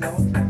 no.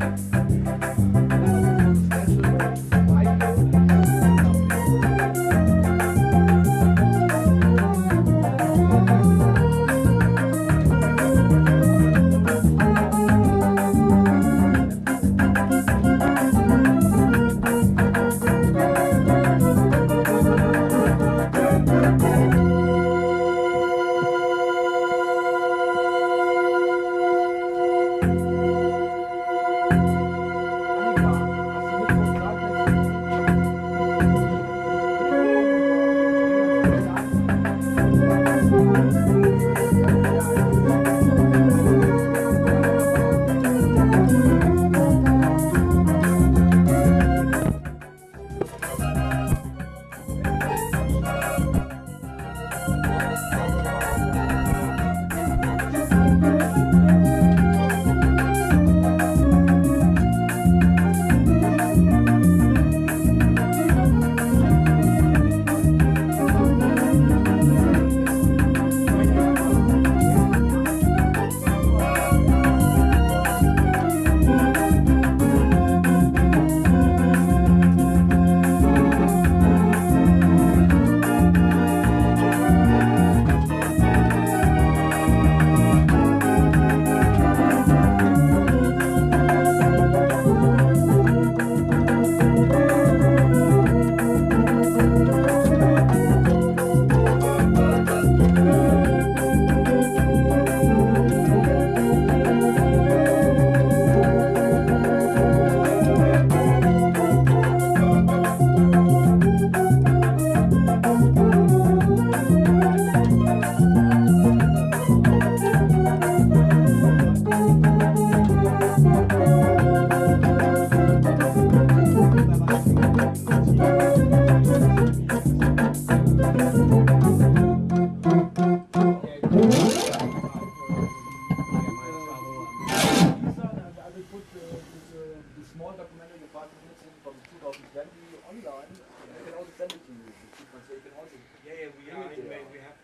Small documentary of five minutes in from 2020 online. I can also send it to you. So you can also Yeah, yeah, we are, we have